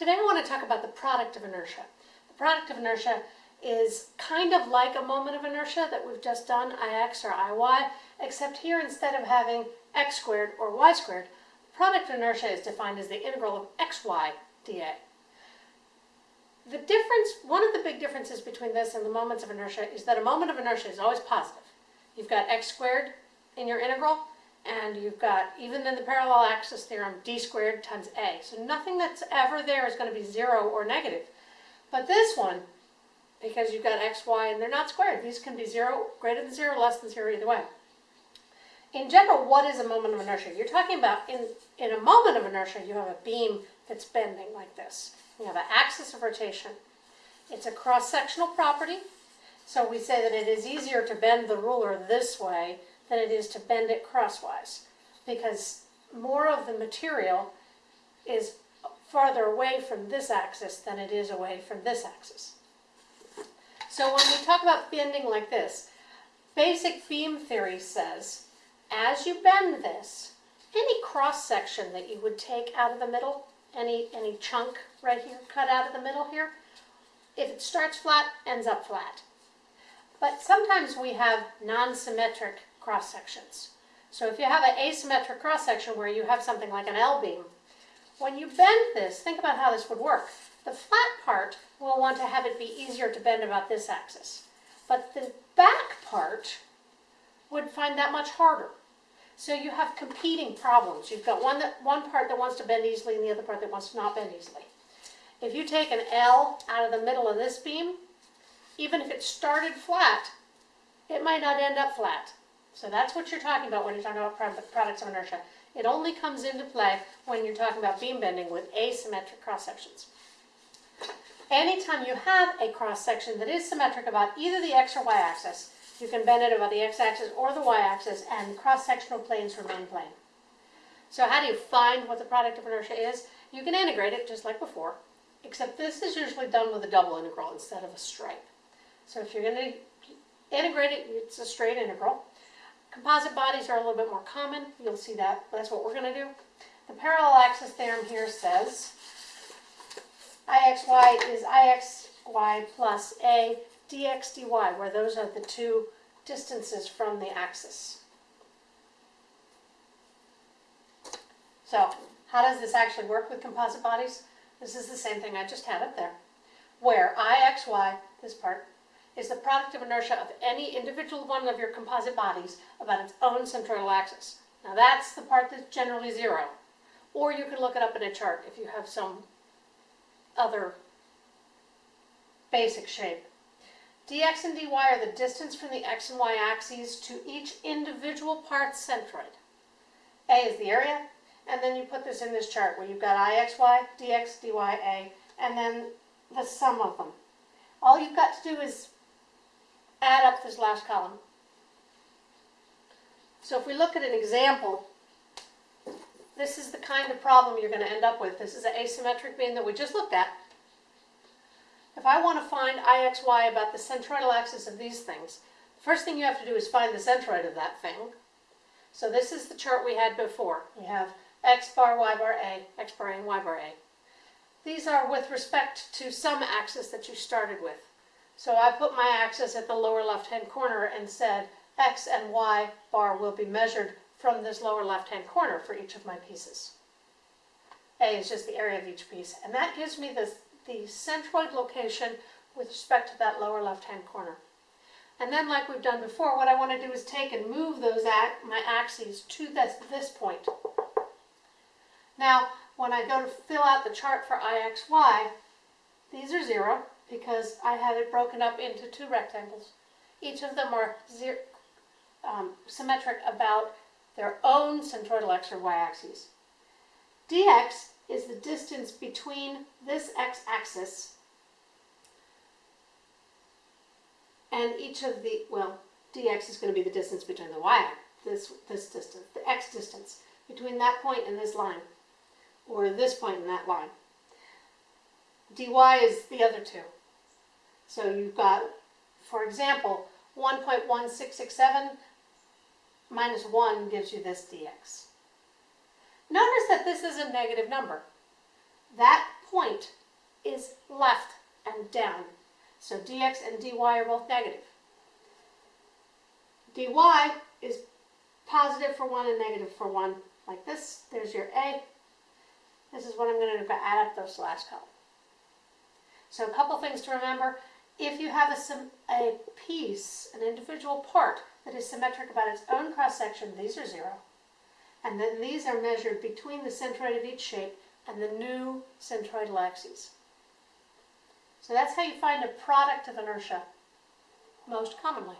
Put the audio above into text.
Today I want to talk about the product of inertia. The product of inertia is kind of like a moment of inertia that we've just done, ix or iy, except here instead of having x squared or y squared, the product of inertia is defined as the integral of xy dA. The difference, one of the big differences between this and the moments of inertia is that a moment of inertia is always positive. You've got x squared in your integral, and you've got, even in the parallel axis theorem, d squared times a. So nothing that's ever there is going to be zero or negative. But this one, because you've got x, y, and they're not squared, these can be zero, greater than zero, less than zero, either way. In general, what is a moment of inertia? You're talking about, in, in a moment of inertia, you have a beam that's bending like this. You have an axis of rotation. It's a cross-sectional property, so we say that it is easier to bend the ruler this way than it is to bend it crosswise because more of the material is farther away from this axis than it is away from this axis. So when we talk about bending like this, basic beam theory says as you bend this, any cross section that you would take out of the middle, any, any chunk right here cut out of the middle here, if it starts flat, ends up flat. But sometimes we have non-symmetric cross sections. So if you have an asymmetric cross section where you have something like an L-beam, when you bend this, think about how this would work. The flat part will want to have it be easier to bend about this axis. But the back part would find that much harder. So you have competing problems. You've got one, that, one part that wants to bend easily and the other part that wants to not bend easily. If you take an L out of the middle of this beam, even if it started flat, it might not end up flat. So that's what you're talking about when you're talking about products of inertia. It only comes into play when you're talking about beam bending with asymmetric cross sections. Anytime you have a cross section that is symmetric about either the x or y axis, you can bend it about the x-axis or the y-axis and cross-sectional planes remain plane. So how do you find what the product of inertia is? You can integrate it just like before, except this is usually done with a double integral instead of a stripe. So if you're going to integrate it, it's a straight integral. Composite bodies are a little bit more common. You'll see that. That's what we're going to do. The parallel axis theorem here says Ixy is Ixy plus A dx dy, where those are the two distances from the axis. So how does this actually work with composite bodies? This is the same thing I just had up there, where Ixy, this part, is the product of inertia of any individual one of your composite bodies about its own centroidal axis. Now that's the part that's generally zero. Or you can look it up in a chart if you have some other basic shape. dx and dy are the distance from the x and y axes to each individual part's centroid. A is the area, and then you put this in this chart where you've got ixy, dx, dy, a, and then the sum of them. All you've got to do is add up this last column. So if we look at an example, this is the kind of problem you're going to end up with. This is an asymmetric beam that we just looked at. If I want to find IXY about the centroidal axis of these things, the first thing you have to do is find the centroid of that thing. So this is the chart we had before. We have x bar, y bar, a, x bar a, and y bar a. These are with respect to some axis that you started with. So I put my axis at the lower left-hand corner and said x and y bar will be measured from this lower left-hand corner for each of my pieces. A is just the area of each piece. And that gives me the, the centroid location with respect to that lower left-hand corner. And then like we've done before, what I want to do is take and move those my axes to this, this point. Now, when I go to fill out the chart for IXY, these are zero, because I have it broken up into two rectangles. Each of them are um, symmetric about their own centroidal x or y axes. dx is the distance between this x-axis and each of the, well, dx is going to be the distance between the y, this, this distance, the x distance, between that point and this line, or this point and that line. dy is the other two. So you've got, for example, 1.1667 minus 1 gives you this dx. Notice that this is a negative number. That point is left and down. So dx and dy are both negative. dy is positive for one and negative for one, like this. There's your a. This is what I'm going to add up those last couple. So a couple things to remember. If you have a, a piece, an individual part that is symmetric about its own cross section, these are zero. And then these are measured between the centroid of each shape and the new centroidal axes. So that's how you find a product of inertia most commonly.